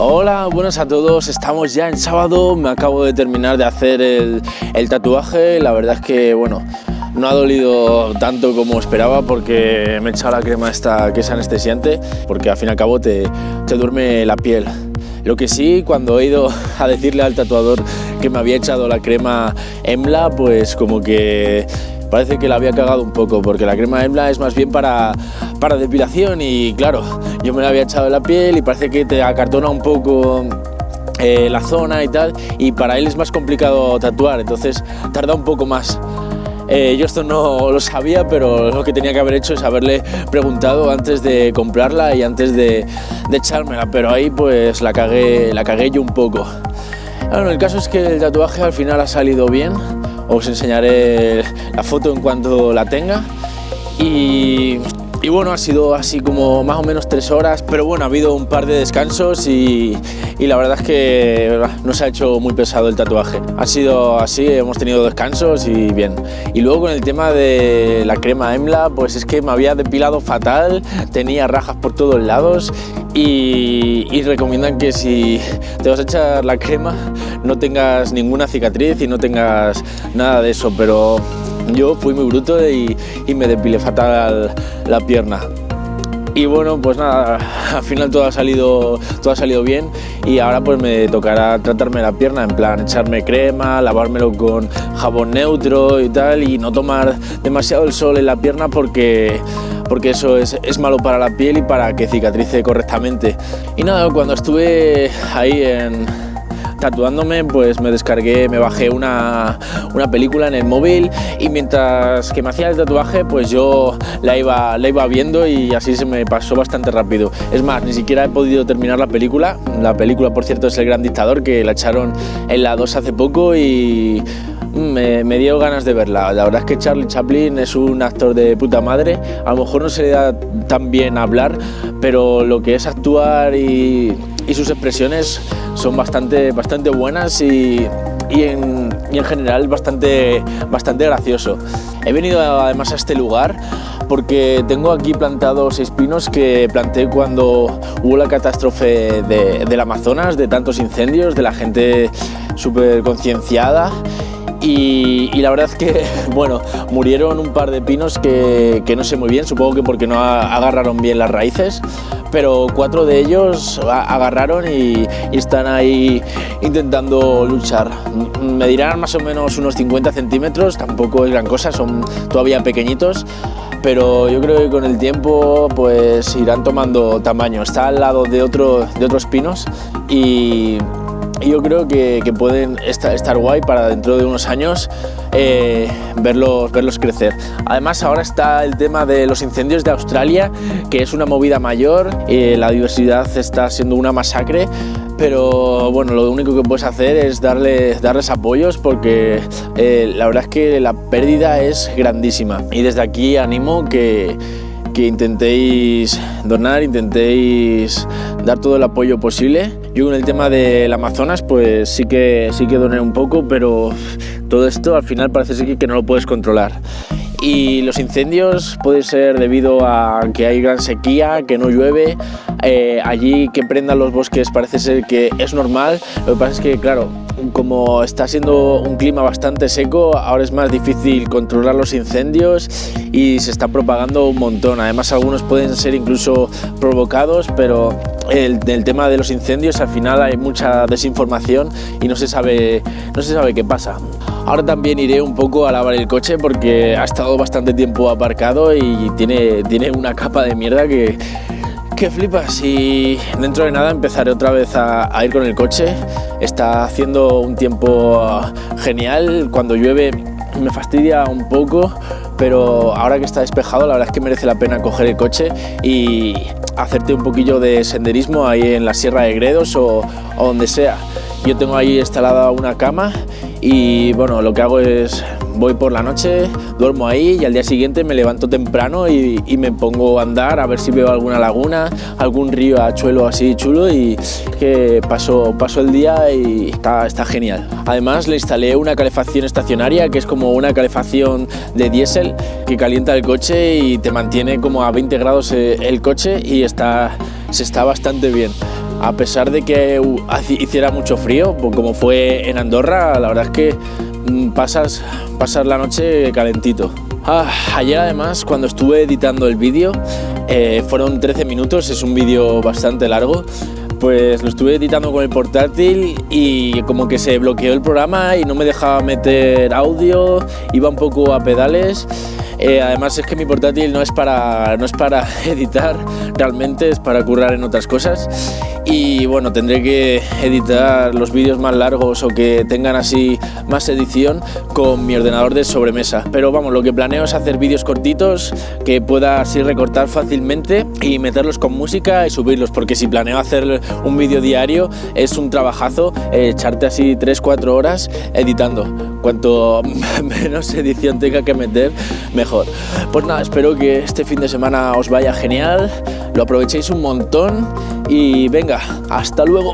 Hola, buenas a todos. Estamos ya en sábado. Me acabo de terminar de hacer el, el tatuaje. La verdad es que, bueno, no ha dolido tanto como esperaba porque me he echado la crema esta que es anestesiante, porque al fin y al cabo te, te duerme la piel. Lo que sí, cuando he ido a decirle al tatuador que me había echado la crema EMLA, pues como que parece que la había cagado un poco, porque la crema EMLA es más bien para, para depilación y claro, yo me la había echado en la piel y parece que te acartona un poco eh, la zona y tal, y para él es más complicado tatuar, entonces tarda un poco más. Eh, yo esto no lo sabía, pero lo que tenía que haber hecho es haberle preguntado antes de comprarla y antes de, de echármela, pero ahí pues la cagué, la cagué yo un poco. Bueno, el caso es que el tatuaje al final ha salido bien, os enseñaré la foto en cuanto la tenga y y bueno, ha sido así como más o menos tres horas, pero bueno, ha habido un par de descansos y, la verdad es que no se ha hecho muy pesado el tatuaje. Ha sido así, hemos tenido descansos y bien. Y luego con el tema de la crema EMLA, pues es que me había depilado fatal, tenía rajas por todos lados y, y recomiendan que si te vas a echar la crema no tengas ninguna cicatriz y no tengas nada de eso, pero yo fui muy bruto y, me depilé fatal la pierna. Y bueno, pues nada, al final todo ha, salido, todo ha salido bien y ahora pues me tocará tratarme la pierna, en plan echarme crema, lavármelo con jabón neutro y tal y no tomar demasiado el sol en la pierna porque, porque eso es, es malo para la piel y para que cicatrice correctamente. Y nada, cuando estuve ahí en, tatuándome, pues me descargué, me bajé una, una, película en el móvil y mientras que me hacía el tatuaje, pues yo la iba, la iba viendo y así se me pasó bastante rápido. Es más, ni siquiera he podido terminar la película. La película, por cierto, es El Gran Dictador, que la echaron en la 2 hace poco y me, me, dio ganas de verla. La verdad es que Charlie Chaplin es un actor de puta madre. A lo mejor no se le da tan bien hablar, pero lo que es actuar y, y sus expresiones son bastante, bastante buenas y, y, en, y en general bastante, bastante gracioso. He venido además a este lugar porque tengo aquí plantados seis pinos que planté cuando hubo la catástrofe de, del Amazonas, de tantos incendios, de la gente súper concienciada y, la verdad es que, bueno, murieron un par de pinos que, que, no sé muy bien, supongo que porque no agarraron bien las raíces, pero cuatro de ellos agarraron y, y están ahí intentando luchar. Medirán más o menos unos 50 centímetros, tampoco es gran cosa, son todavía pequeñitos, pero yo creo que con el tiempo pues irán tomando tamaño. Está al lado de, otro, de otros pinos y yo creo que, pueden estar, estar, guay para dentro de unos años eh, verlos, verlos crecer. Además ahora está el tema de los incendios de Australia, que es una movida mayor, eh, la diversidad está siendo una masacre, pero bueno, lo único que puedes hacer es darle, darles apoyos porque eh, la verdad es que la pérdida es grandísima. Y desde aquí animo que que intentéis donar, intentéis dar todo el apoyo posible. Yo con el tema del Amazonas pues sí que, sí que doné un poco, pero todo esto al final parece ser que no lo puedes controlar. Y los incendios puede ser debido a que hay gran sequía, que no llueve, eh, allí que prendan los bosques parece ser que es normal, lo que pasa es que claro, como está siendo un clima bastante seco, ahora es más difícil controlar los incendios y se está propagando un montón. Además algunos pueden ser incluso provocados, pero el, tema de los incendios al final hay mucha desinformación y no se sabe, no se sabe qué pasa. Ahora también iré un poco a lavar el coche porque ha estado bastante tiempo aparcado y tiene, tiene una capa de mierda que, que flipas y dentro de nada empezaré otra vez a, a, ir con el coche. Está haciendo un tiempo genial, cuando llueve me fastidia un poco, pero ahora que está despejado la verdad es que merece la pena coger el coche y hacerte un poquillo de senderismo ahí en la Sierra de Gredos o, o donde sea. Yo tengo ahí instalada una cama y bueno, lo que hago es voy por la noche, duermo ahí y al día siguiente me levanto temprano y, y, me pongo a andar a ver si veo alguna laguna, algún río achuelo así chulo y que paso, paso el día y está, está genial. Además le instalé una calefacción estacionaria que es como una calefacción de diésel que calienta el coche y te mantiene como a 20 grados el coche y está, se está bastante bien. A pesar de que hiciera mucho frío, pues como fue en Andorra, la verdad es que mm, pasas, pasas la noche calentito. Ah, ayer además cuando estuve editando el vídeo, eh, fueron 13 minutos, es un vídeo bastante largo, pues lo estuve editando con el portátil y como que se bloqueó el programa y no me dejaba meter audio, iba un poco a pedales. Eh, además es que mi portátil no es, para, no es para editar realmente, es para currar en otras cosas y bueno, tendré que editar los vídeos más largos o que tengan así más edición con mi ordenador de sobremesa. Pero vamos, lo que planeo es hacer vídeos cortitos que pueda así recortar fácilmente y meterlos con música y subirlos, porque si planeo hacer un vídeo diario es un trabajazo echarte así 3-4 horas editando. Cuanto menos edición tenga que meter, mejor. Pues nada, espero que este fin de semana os vaya genial, lo aprovechéis un montón y venga, hasta luego.